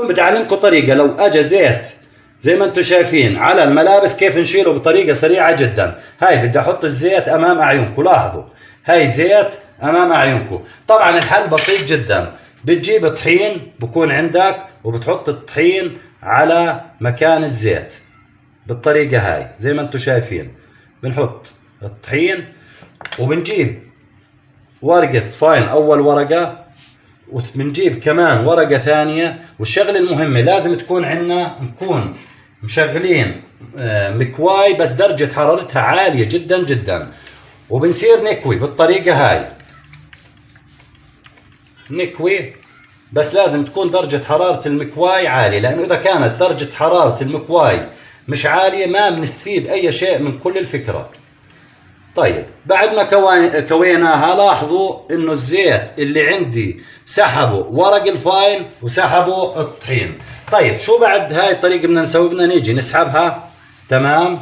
اليوم بدي اعلمكم طريقة. لو اجى زيت زي ما أنتم شايفين على الملابس كيف نشيله بطريقة سريعة جدا. هاي بدي أحط الزيت أمام اعينكم لاحظوا. هاي زيت أمام اعينكم طبعا الحل بسيط جدا. بتجيب طحين بكون عندك وبتحط الطحين على مكان الزيت. بالطريقة هاي زي ما أنتم شايفين. بنحط الطحين وبنجيب ورقة فاين أول ورقة. وبنجيب كمان ورقة ثانية. والشغلة المهمة لازم تكون عندنا نكون مشغلين آه، مكواي بس درجة حرارتها عالية جدا جدا. وبنصير نكوي بالطريقة هاي. نكوي بس لازم تكون درجة حرارة المكواي عالية لأنه إذا كانت درجة حرارة المكواي مش عالية ما بنستفيد أي شيء من كل الفكرة. طيب بعد ما كويناها لاحظوا إنه الزيت اللي عندي سحبوا ورق الفاين وسحبوا الطحين. طيب شو بعد هاي الطريقة بدنا نسوي؟ بدنا نيجي نسحبها. تمام؟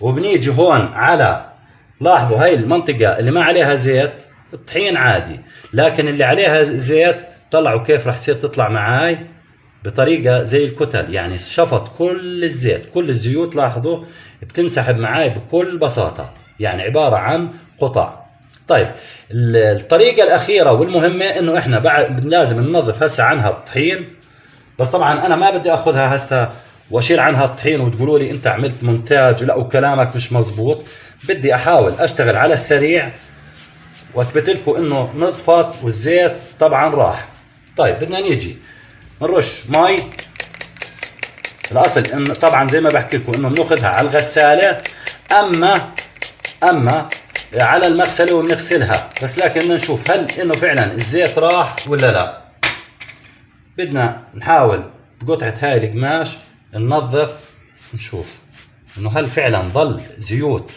وبنيجي هون على لاحظوا هاي المنطقة اللي ما عليها زيت الطحين عادي. لكن اللي عليها زيت طلعوا كيف راح تصير تطلع معاي؟ بطريقة زي الكتل يعني شفط كل الزيت كل الزيوت لاحظوا بتنسحب معاي بكل بساطة. يعني عبارة عن قطع طيب الطريقة الأخيرة والمهمة إنه إحنا بعد لازم ننظف هسه عنها الطحين بس طبعا أنا ما بدي أخذها هسه وأشيل عنها الطحين وتقولوا لي أنت عملت مونتاج لا وكلامك مش مزبوط. بدي أحاول أشتغل على السريع وأثبت لكم إنه نظفت والزيت طبعا راح. طيب بدنا نيجي. نرش مي الأصل انه طبعا زي ما بحكي لكم إنه بنأخذها على الغسالة أما أما على المغسلة وبنغسلها بس لكن بدنا نشوف هل إنه فعلا الزيت راح ولا لا. بدنا نحاول بقطعة هاي القماش ننظف نشوف إنه هل فعلا ظل زيوت.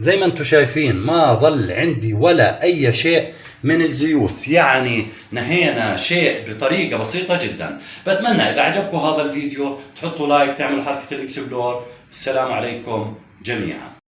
زي ما أنتم شايفين ما ظل عندي ولا أي شيء. من الزيوت. يعني نهينا شيء بطريقة بسيطة جدا. بتمنى إذا عجبكم هذا الفيديو تحطوا like تعملوا حركة ال explore. السلام عليكم جميعا.